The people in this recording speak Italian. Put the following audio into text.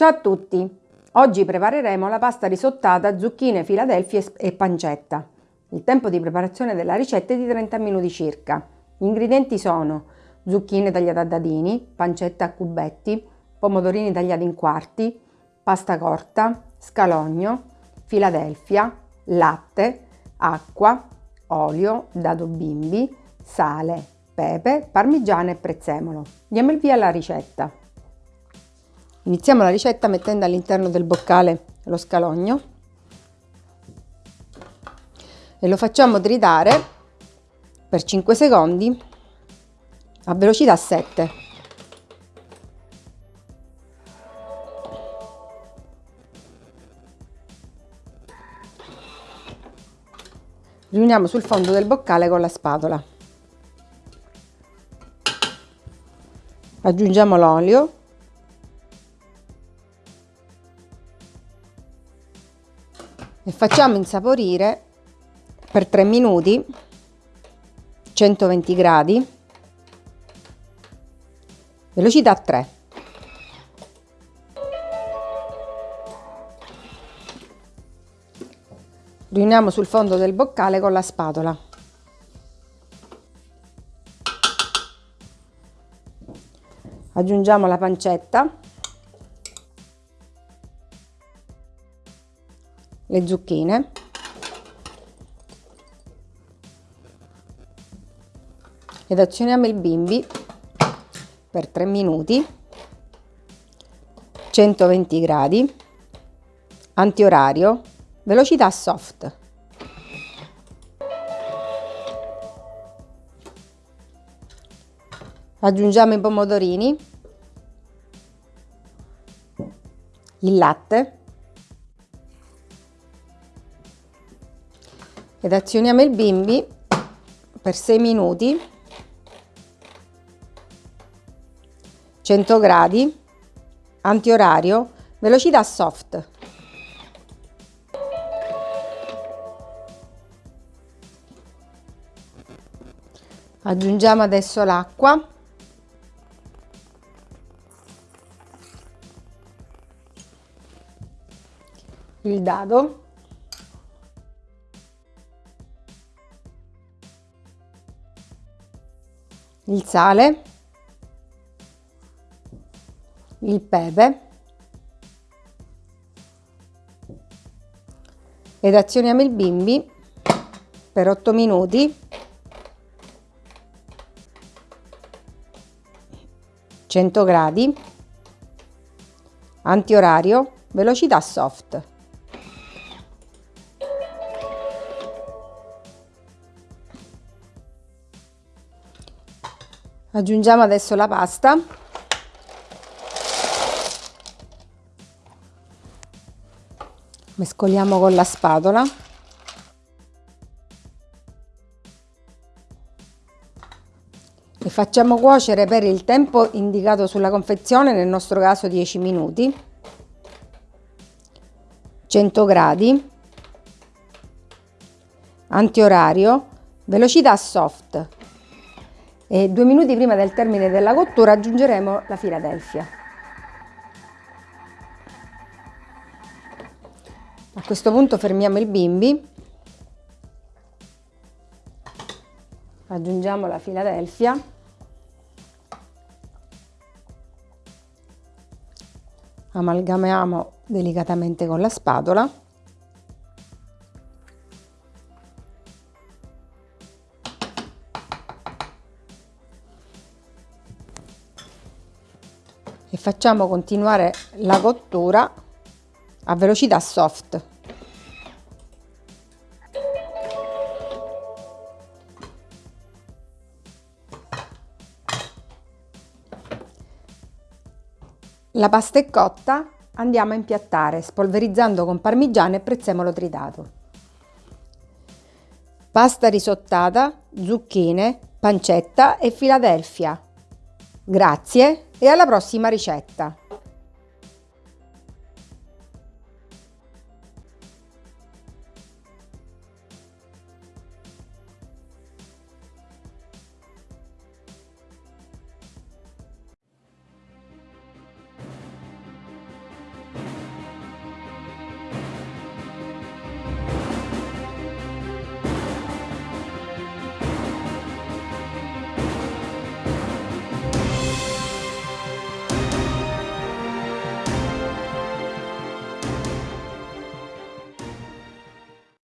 Ciao a tutti! Oggi prepareremo la pasta risottata, zucchine, filadelfia e pancetta. Il tempo di preparazione della ricetta è di 30 minuti circa. Gli ingredienti sono zucchine tagliate a dadini, pancetta a cubetti, pomodorini tagliati in quarti, pasta corta, scalogno, filadelfia, latte, acqua, olio, dado bimbi, sale, pepe, parmigiano e prezzemolo. Diamo il via alla ricetta. Iniziamo la ricetta mettendo all'interno del boccale lo scalogno e lo facciamo tritare per 5 secondi a velocità 7. Riuniamo sul fondo del boccale con la spatola. Aggiungiamo l'olio e facciamo insaporire per 3 minuti 120 gradi. Velocità 3 riuniamo sul fondo del boccale con la spatola. Aggiungiamo la pancetta le zucchine. Ed azioniamo il bimbi per 3 minuti. 120 gradi. Antiorario. Velocità soft. Aggiungiamo i pomodorini. Il latte ed azioniamo il bimbi per 6 minuti. 100 gradi. Antiorario. Velocità soft. Aggiungiamo adesso l'acqua. Il dado il sale, il pepe ed azioniamo il bimbi per 8 minuti. cento gradi antiorario velocità soft aggiungiamo adesso la pasta. Mescoliamo con la spatola. E facciamo cuocere per il tempo indicato sulla confezione nel nostro caso 10 minuti. 100 gradi. Antiorario. Velocità soft e due minuti prima del termine della cottura aggiungeremo la Philadelphia. A questo punto fermiamo il bimbi, aggiungiamo la Philadelphia, amalgamiamo delicatamente con la spatola e facciamo continuare la cottura a velocità soft. La pasta è cotta, andiamo a impiattare spolverizzando con parmigiano e prezzemolo tritato. Pasta risottata, zucchine, pancetta e Filadelfia. Grazie e alla prossima ricetta!